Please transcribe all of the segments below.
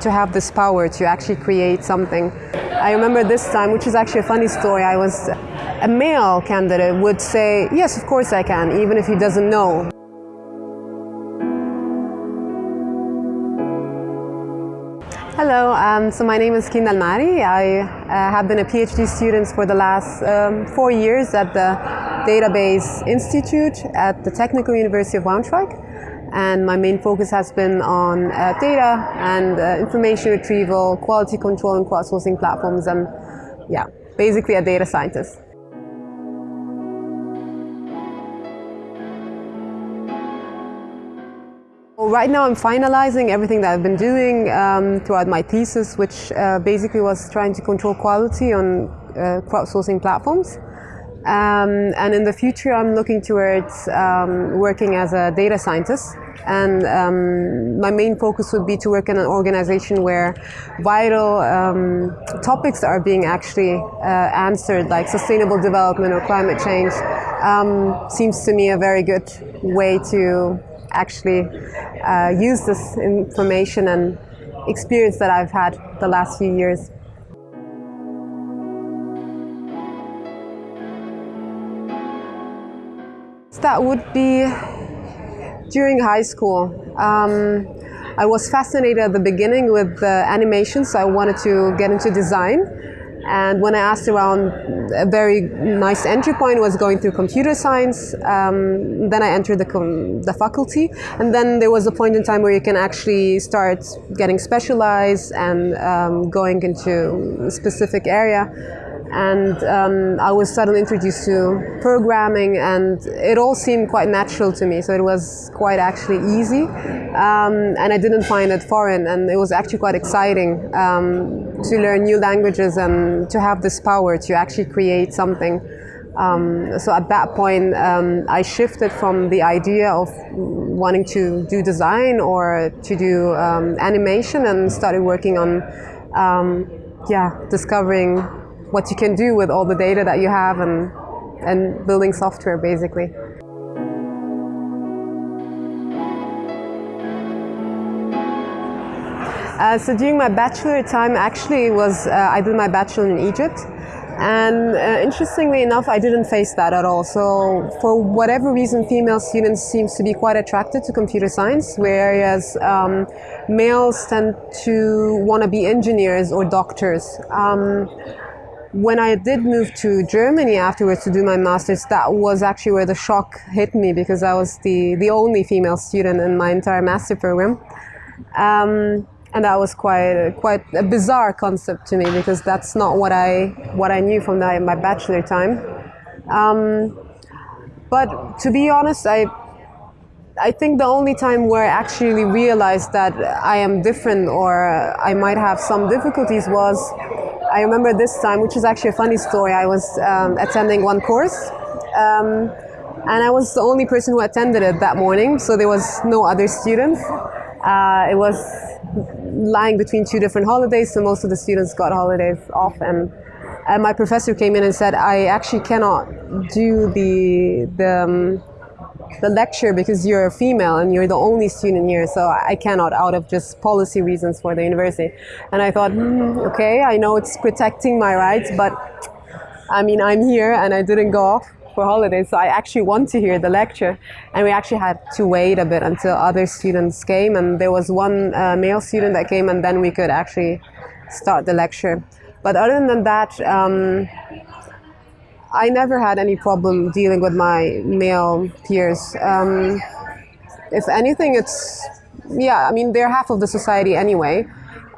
to have this power to actually create something. I remember this time, which is actually a funny story, I was a male candidate would say, yes, of course I can, even if he doesn't know. Hello, um, so my name is Kinda El Maarry. I uh, have been a PhD student for the last um, four years at the Database Institute at the Technical University of Braunschweig. And my main focus has been on uh, data and uh, information retrieval, quality control and crowdsourcing platforms and yeah, basically a data scientist. Right now I'm finalizing everything that I've been doing um, throughout my thesis, which uh, basically was trying to control quality on uh, crowdsourcing platforms. Um, and in the future I'm looking towards um, working as a data scientist. And um, my main focus would be to work in an organization where vital um, topics are being actually uh, answered, like sustainable development or climate change, um, seems to me a very good way to actually uh, use this information and experience that I've had the last few years. That would be during high school. Um, I was fascinated at the beginning with uh, animation, so I wanted to get into design. And when I asked around, a very nice entry point was going through computer science. Um, then I entered the, the faculty. And then there was a point in time where you can actually start getting specialized and um, going into a specific area and um, I was suddenly introduced to programming and it all seemed quite natural to me. So it was quite actually easy um, and I didn't find it foreign. And it was actually quite exciting um, to learn new languages and to have this power to actually create something. Um, so at that point, um, I shifted from the idea of wanting to do design or to do um, animation and started working on, yeah, discovering what you can do with all the data that you have and, and building software basically. Uh, so during my bachelor time actually was uh, I did my bachelor in Egypt. And uh, interestingly enough I didn't face that at all. So for whatever reason female students seems to be quite attracted to computer science whereas um, males tend to want to be engineers or doctors. Um, when I did move to Germany afterwards to do my master's, that was actually where the shock hit me because I was the, the only female student in my entire master program. Um, and that was quite quite a bizarre concept to me because that's not what I what I knew from my, my bachelor time. Um, but to be honest, I I think the only time where I actually realized that I am different or I might have some difficulties was I remember this time, which is actually a funny story. I was um, attending one course, um, and I was the only person who attended it that morning, so there was no other students. Uh, it was lying between two different holidays, so most of the students got holidays off, and, and my professor came in and said, "I actually cannot do the the." Um, the lecture because you're a female and you're the only student here, so I cannot out of just policy reasons for the university. And I thought, hmm, okay, I know it's protecting my rights, but I mean, I'm here and I didn't go off for holidays, so I actually want to hear the lecture. And we actually had to wait a bit until other students came, and there was one uh, male student that came, and then we could actually start the lecture. But other than that, um, I never had any problem dealing with my male peers. Um, if anything, it's, yeah, I mean, they're half of the society anyway.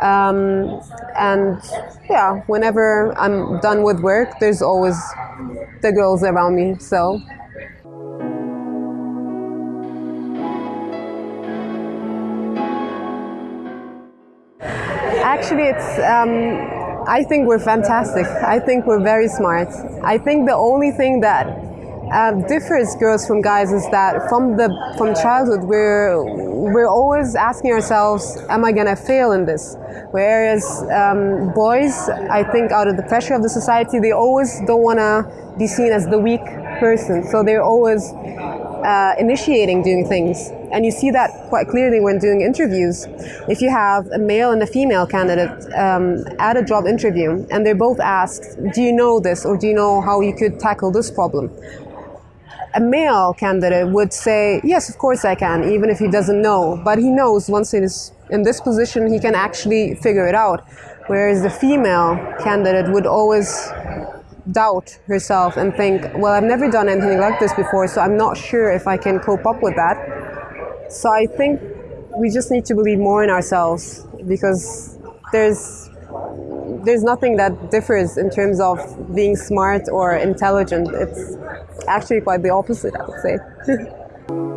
Um, and yeah, whenever I'm done with work, there's always the girls around me, so. Actually, it's um, I think we're fantastic. I think we're very smart. I think the only thing that uh, differs girls from guys is that from the from childhood we're we're always asking ourselves, am I gonna fail in this? Whereas um, boys, I think out of the pressure of the society, they always don't wanna be seen as the weak person. So they're always uh, initiating doing things. And you see that quite clearly when doing interviews. If you have a male and a female candidate um, at a job interview and they're both asked, Do you know this or do you know how you could tackle this problem? A male candidate would say, Yes, of course I can, even if he doesn't know. But he knows once he is in this position, he can actually figure it out. Whereas the female candidate would always doubt herself and think, well, I've never done anything like this before, so I'm not sure if I can cope up with that. So I think we just need to believe more in ourselves because there's there's nothing that differs in terms of being smart or intelligent. It's actually quite the opposite, I would say.